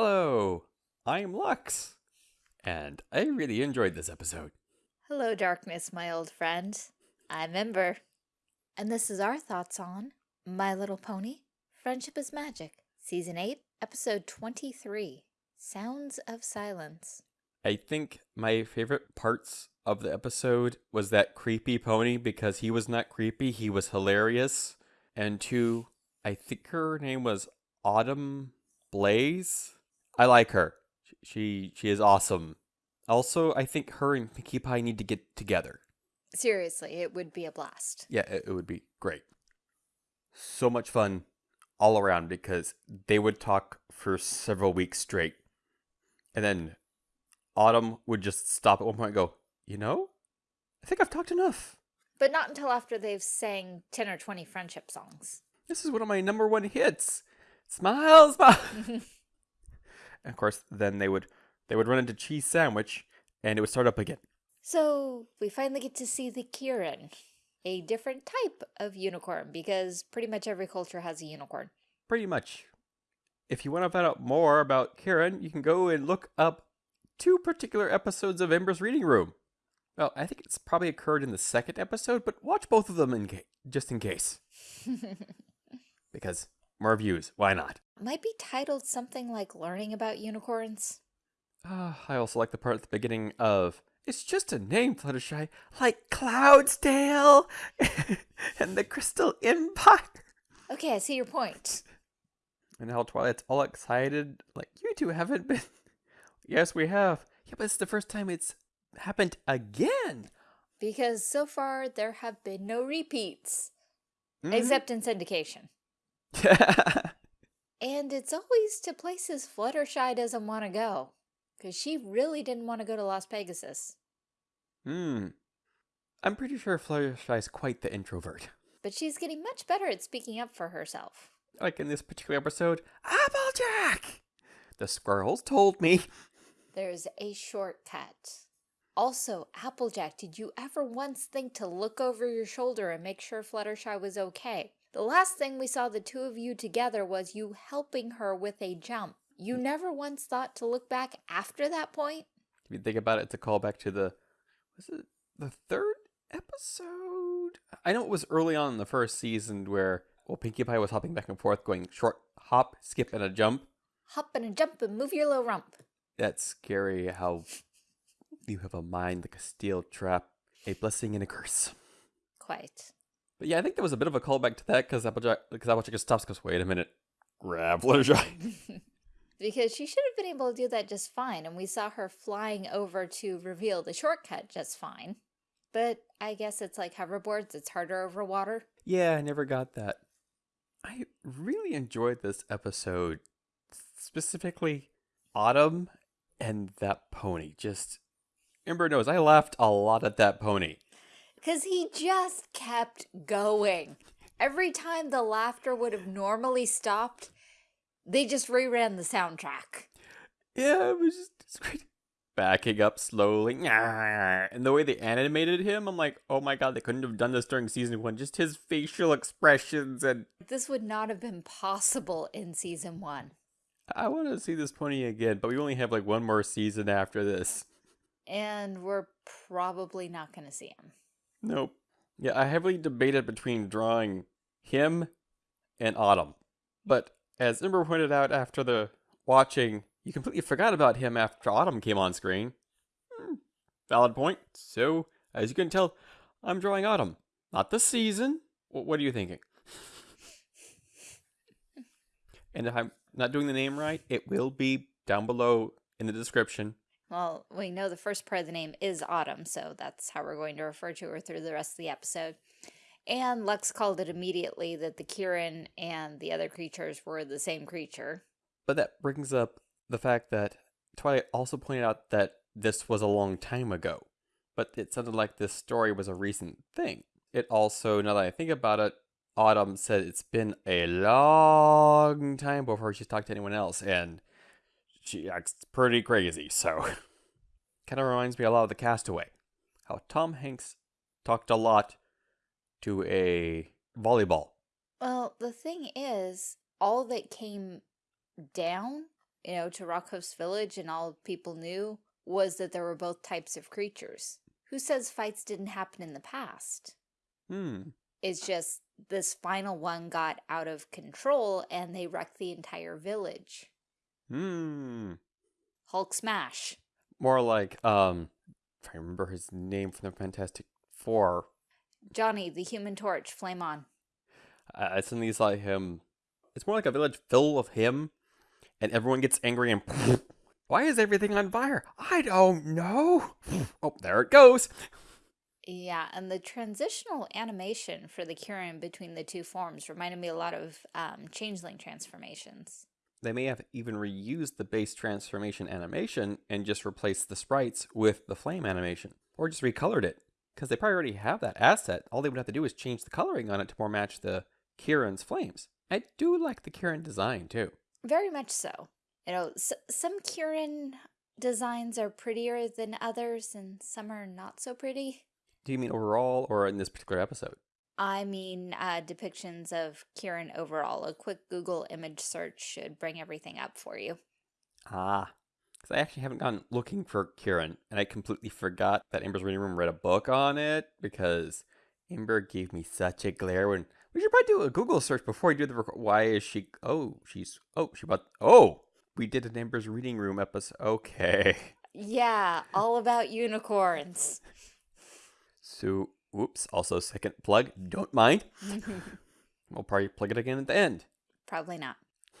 Hello, I'm Lux, and I really enjoyed this episode. Hello, darkness, my old friend. I'm Ember, and this is our thoughts on My Little Pony Friendship is Magic, Season 8, Episode 23 Sounds of Silence. I think my favorite parts of the episode was that creepy pony because he was not creepy, he was hilarious. And two, I think her name was Autumn Blaze. I like her. She she is awesome. Also, I think her and Pinkie Pie need to get together. Seriously, it would be a blast. Yeah, it, it would be great. So much fun all around because they would talk for several weeks straight. And then Autumn would just stop at one point and go, You know, I think I've talked enough. But not until after they've sang 10 or 20 friendship songs. This is one of my number one hits. Smile, smile. and of course, then they would they would run into cheese sandwich and it would start up again. So we finally get to see the Kirin, a different type of unicorn because pretty much every culture has a unicorn. Pretty much. If you want to find out more about Kirin, you can go and look up two particular episodes of Ember's Reading Room. Well, I think it's probably occurred in the second episode, but watch both of them in just in case. because more views, why not? Might be titled something like Learning About Unicorns. Uh, I also like the part at the beginning of It's just a name, Fluttershy, like Cloudsdale and the Crystal Empire. Okay, I see your point. And how Twilight's all excited, like, you two haven't been. yes, we have. Yeah, but it's the first time it's happened again. Because so far there have been no repeats, Mhm. except in syndication. And it's always to places Fluttershy doesn't want to go. Because she really didn't want to go to Las Pegasus. Hmm. I'm pretty sure Fluttershy's quite the introvert. But she's getting much better at speaking up for herself. Like in this particular episode, Applejack! The squirrels told me. There's a shortcut. Also, Applejack, did you ever once think to look over your shoulder and make sure Fluttershy was okay? The last thing we saw the two of you together was you helping her with a jump. You mm. never once thought to look back after that point? If you think about it, it's a callback to the was it the third episode? I know it was early on in the first season where well Pinkie Pie was hopping back and forth, going short hop, skip, and a jump. Hop and a jump and move your little rump. That's scary how you have a mind like a steel trap, a blessing and a curse. Quite. But yeah, I think there was a bit of a callback to that because Applejack because Applejack just stops goes, wait a minute. Grab Fluttershy. because she should have been able to do that just fine, and we saw her flying over to reveal the shortcut just fine. But I guess it's like hoverboards, it's harder over water. Yeah, I never got that. I really enjoyed this episode, specifically Autumn and that pony. Just Ember knows I laughed a lot at that pony. Because he just kept going. Every time the laughter would have normally stopped, they just reran the soundtrack. Yeah, it was just. Backing up slowly, and the way they animated him, I'm like, oh my god, they couldn't have done this during season one. Just his facial expressions, and This would not have been possible in season one. I want to see this pony again. But we only have like one more season after this. And we're probably not going to see him. Nope. Yeah, I heavily debated between drawing him and Autumn. But as Ember pointed out after the watching, you completely forgot about him after Autumn came on screen. Hmm, valid point. So, as you can tell, I'm drawing Autumn. Not the season. Wh- What are you thinking? and if I'm not doing the name right, it will be down below in the description. Well, we know the first part of the name is Autumn, so that's how we're going to refer to her through the rest of the episode. And Lux called it immediately that the Kirin and the other creatures were the same creature. But that brings up the fact that Twilight also pointed out that this was a long time ago. But it sounded like this story was a recent thing. It also, now that I think about it, Autumn said it's been a long time before she's talked to anyone else, and she acts pretty crazy, so. kind of reminds me a lot of the castaway. How Tom Hanks talked a lot to a volleyball. Well, the thing is, all that came down you know, to Rockhouse Village and all people knew was that there were both types of creatures. Who says fights didn't happen in the past? Hmm. It's just this final one got out of control and they wrecked the entire village. Hmm. Hulk smash. More like, um, if I remember his name from the Fantastic Four, Johnny, the human torch, flame on. I I suddenly saw him. It's more like a village full of him, and everyone gets angry and. Why is everything on fire? I don't know. Oh, there it goes. Yeah, and the transitional animation for the Kirin between the two forms reminded me a lot of um, changeling transformations. They may have even reused the base transformation animation and just replaced the sprites with the flame animation, or just recolored it. Because they probably already have that asset. All they would have to do is change the coloring on it to more match the Kirin's flames. I do like the Kirin design too. Very much so. You know, s some Kirin designs are prettier than others, and some are not so pretty. Do you mean overall or in this particular episode? I mean, uh, depictions of Kirin overall. A quick Google image search should bring everything up for you. Ah, because I actually haven't gone looking for Kirin, and I completely forgot that Ember's reading room read a book on it because Ember gave me such a glare when we should probably do a Google search before we do the record. Why is she? Oh, she's. Oh, she bought. Oh, we did an Ember's reading room episode. Okay. Yeah, all about unicorns. So, whoops. Also, second plug. Don't mind. We'll probably plug it again at the end. Probably not.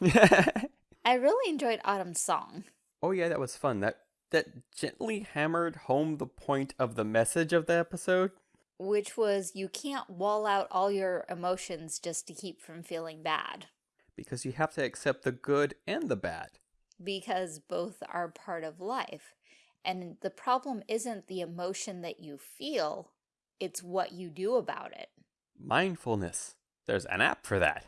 I really enjoyed Autumn's song. oh yeah, that was fun. That that gently hammered home the point of the message of the episode. which was you can't wall out all your emotions just to keep from feeling bad because you have to accept the good and the bad. because both are part of life. And the problem isn't the emotion that you feel, it's what you do about it. Mindfulness. There's an app for that.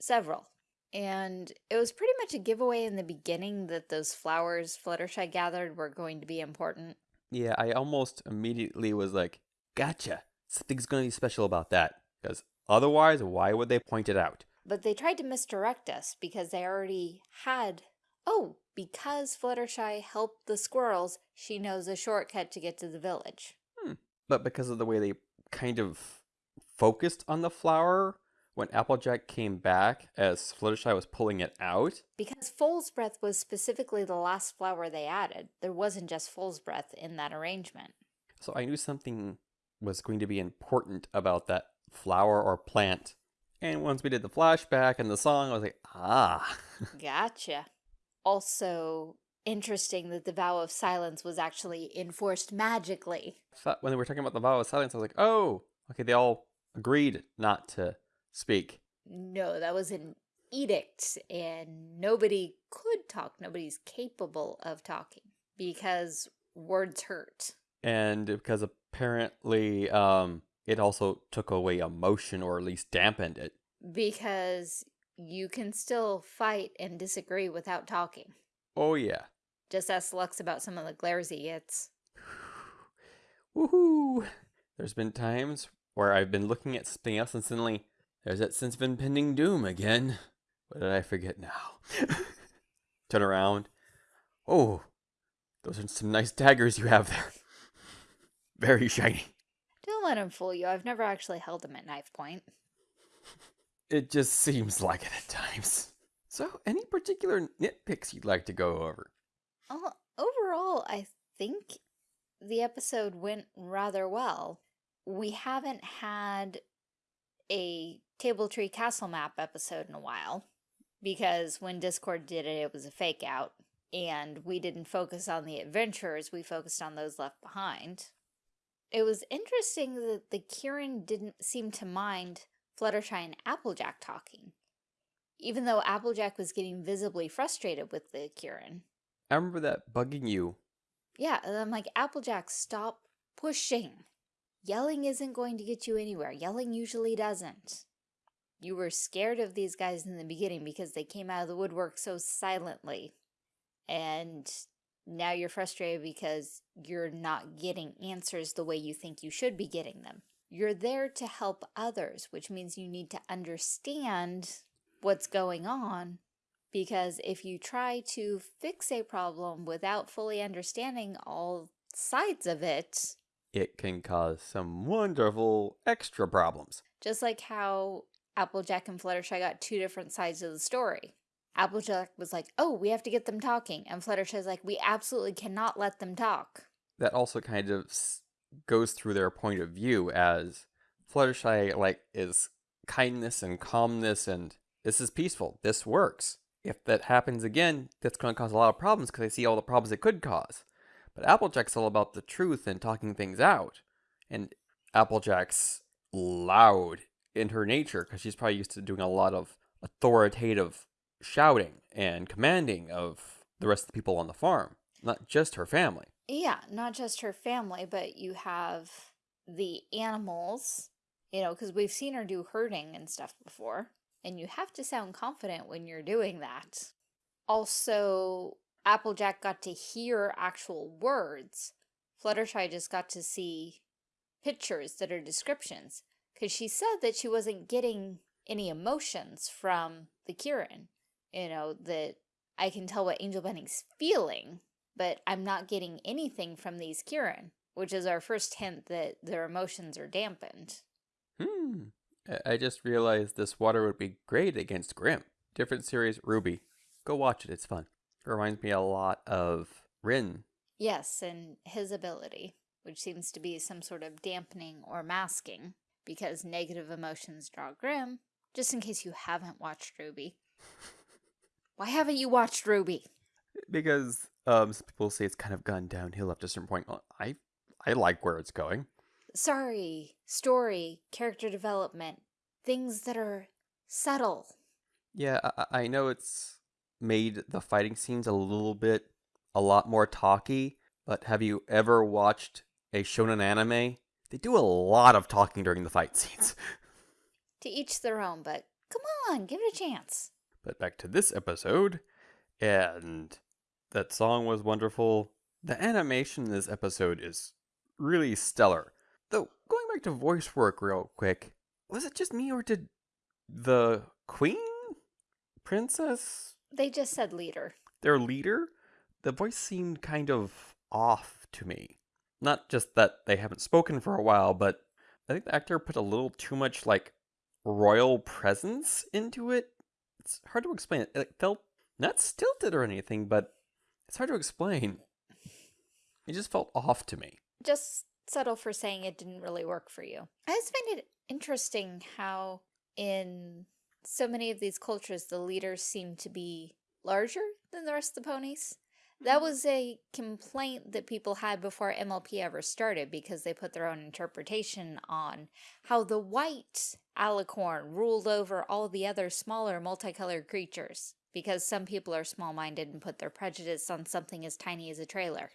Several. And it was pretty much a giveaway in the beginning that those flowers Fluttershy gathered were going to be important. Yeah, I almost immediately was like, gotcha. Something's going to be special about that. Because otherwise, why would they point it out? But they tried to misdirect us because they already had. Oh, because Fluttershy helped the squirrels, she knows a shortcut to get to the village. But because of the way they kind of focused on the flower, when Applejack came back as Fluttershy was pulling it out, Because Foal's Breath was specifically the last flower they added. There wasn't just Foal's Breath in that arrangement. so I knew something was going to be important about that flower or plant. And once we did the flashback and the song, I was like, ah. Gotcha. Also, interesting that the vow of silence was actually enforced magically. when they were talking about the vow of silence, I was like, oh, okay, they all agreed not to speak. No, that was an edict, and nobody could talk. Nobody's capable of talking because words hurt. And because apparently um, it also took away emotion or at least dampened it. Because you can still fight and disagree without talking. Oh, yeah. Just ask Lux about some of the glares he gets. Woohoo! There's been times where I've been looking at something else and suddenly there's that sense of impending doom again. What did I forget now? Turn around. Oh, those are some nice daggers you have there. Very shiny. Don't let him fool you. I've never actually held them at knife point. It just seems like it at times. So, any particular nitpicks you'd like to go over? Uh, overall, I think the episode went rather well. We haven't had a Table Tree Castle Map episode in a while because when Discord did it, it was a fake out. And we didn't focus on the adventurers, we focused on those left behind. It was interesting that the Kirin didn't seem to mind Fluttershy and Applejack talking, even though Applejack was getting visibly frustrated with the Kirin. I remember that bugging you. Yeah, and I'm like, Applejack, stop pushing. Yelling isn't going to get you anywhere. Yelling usually doesn't. You were scared of these guys in the beginning because they came out of the woodwork so silently. And now you're frustrated because you're not getting answers the way you think you should be getting them. You're there to help others, which means you need to understand what's going on Because if you try to fix a problem without fully understanding all sides of it, It can cause some wonderful extra problems. just like how Applejack and Fluttershy got two different sides of the story. Applejack was like, oh, we have to get them talking. And Fluttershy's like, we absolutely cannot let them talk. That also kind of goes through their point of view as Fluttershy like is kindness and calmness and this is peaceful. This works. If that happens again, that's going to cause a lot of problems because I see all the problems it could cause. But Applejack's all about the truth and talking things out. And Applejack's loud in her nature because she's probably used to doing a lot of authoritative shouting and commanding of the rest of the people on the farm, not just her family. Yeah, not just her family, but you have the animals, you know, because we've seen her do herding and stuff before. And you have to sound confident when you're doing that. Also, Applejack got to hear actual words. Fluttershy just got to see pictures that are descriptions. Because she said that she wasn't getting any emotions from the Kirin. You know, that I can tell what Angel Bunny's feeling, but I'm not getting anything from these Kirin, which is our first hint that their emotions are dampened. Hmm. I- just realized this water would be great against Grimm. Different series, RWBY. Go watch it, it's fun. It reminds me a lot of Ren. Yes, and his ability, which seems to be some sort of dampening or masking, because negative emotions draw Grimm, just in case you haven't watched RWBY. Why haven't you watched RWBY? Because um, some people say it's kind of gone downhill up to a certain point. I, I like where it's going. Sorry, story, character development, things that are subtle. Yeah, I, I know it's made the fighting scenes a little bit, a lot more talky, but have you ever watched a shonen anime? They do a lot of talking during the fight scenes. To each their own, but come on, give it a chance. But back to this episode, and that song was wonderful. The animation in this episode is really stellar. Back to voice work real quick, was it just me or did the queen? Princess? They just said leader. Their leader? The voice seemed kind of off to me. Not just that they haven't spoken for a while, but I think the actor put a little too much, like, royal presence into it. It's hard to explain. It felt not stilted or anything, but it's hard to explain. It just felt off to me. Just subtle for saying it didn't really work for you. I just find it interesting how in so many of these cultures the leaders seem to be larger than the rest of the ponies. That mm-hmm. was a complaint that people had before MLP ever started because they put their own interpretation on how the white alicorn ruled over all the other smaller multicolored creatures because some people are small-minded and put their prejudice on something as tiny as a trailer.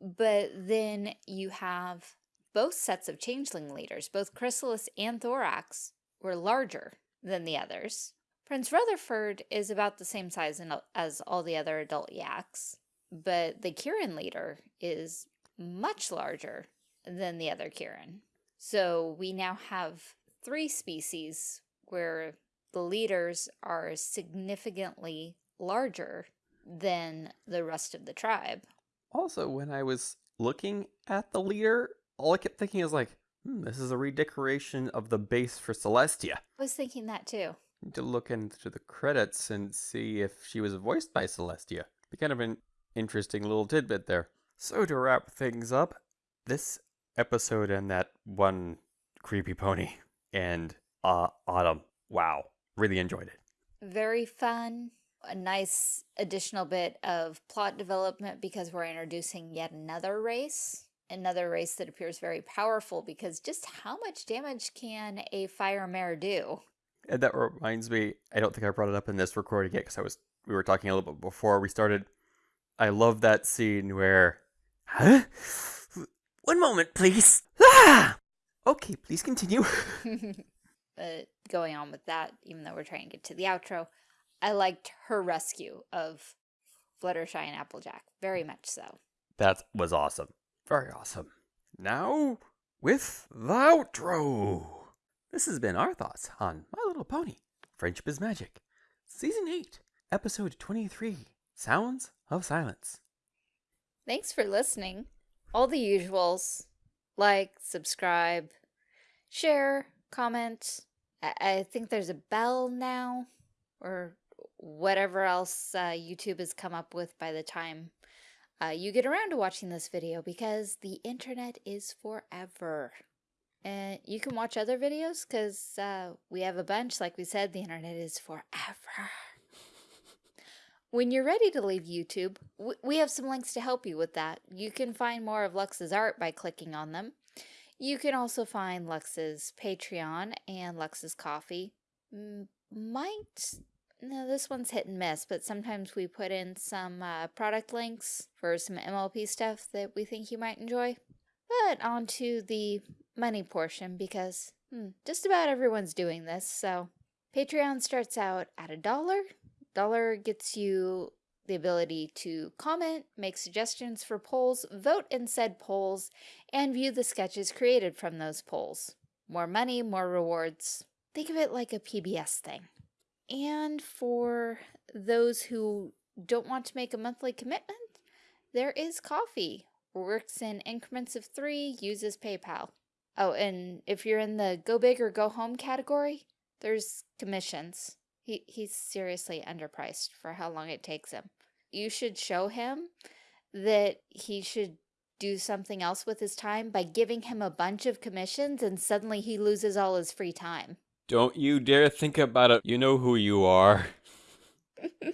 But then you have both sets of changeling leaders, both Chrysalis and Thorax, were larger than the others. Prince Rutherford is about the same size in- uh, as all the other adult yaks, but the Kirin leader is much larger than the other Kirin. So we now have three species where the leaders are significantly larger than the rest of the tribe. Also, when I was looking at the leader, all I kept thinking is like, hmm, this is a redecoration of the base for Celestia. I was thinking that too. Need to look into the credits and see if she was voiced by Celestia. Be kind of an interesting little tidbit there. So to wrap things up, this episode and that one creepy pony and uh Autumn. Wow. Really enjoyed it. Very fun. A nice additional bit of plot development because we're introducing yet another race. Another race that appears very powerful because just how much damage can a fire mare do? And that reminds me, I don't think I brought it up in this recording yet because I was we were talking a little bit before we started. I love that scene where Huh? One moment, please. Ah! Okay, please continue. but going on with that, even though we're trying to get to the outro, I liked her rescue of Fluttershy and Applejack. Very much so. that was awesome. Very awesome. Now, with the outro. This has been our thoughts on My Little Pony. Friendship is Magic. Season 8, Episode 23 Sounds of Silence. Thanks for listening. All the usuals like, subscribe, share, comment. I, I think there's a bell now, or whatever else uh, YouTube has come up with by the time uh, you get around to watching this video because the internet is forever. And you can watch other videos because uh, we have a bunch. Like we said, the internet is forever. When you're ready to leave YouTube, we have some links to help you with that. You can find more of Lux's art by clicking on them. You can also find Lux's Patreon and Lux's Ko-fi. Might, no, this one's hit and miss, but sometimes we put in some uh, product links for some MLP stuff that we think you might enjoy. But on to the money portion because hmm, just about everyone's doing this, so Patreon starts out at a dollar Dollar gets you the ability to comment, make suggestions for polls, vote in said polls, and view the sketches created from those polls. More money, more rewards. Think of it like a PBS thing. And for those who don't want to make a monthly commitment, there is Ko-fi. Works in increments of three, uses PayPal. Oh, and if you're in the go big or go home category, there's commissions. He, he's seriously underpriced for how long it takes him. You should show him that he should do something else with his time by giving him a bunch of commissions and suddenly he loses all his free time. Don't you dare think about it. You know who you are.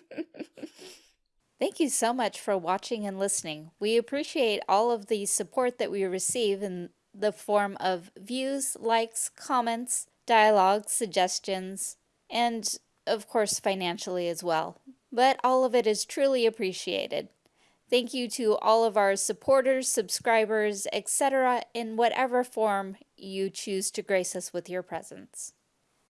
Thank you so much for watching and listening. We appreciate all of the support that we receive in the form of views, likes, comments, dialogue, suggestions, and of course financially as well. But all of it is truly appreciated. Thank you to all of our supporters, subscribers, etc. in whatever form you choose to grace us with your presence.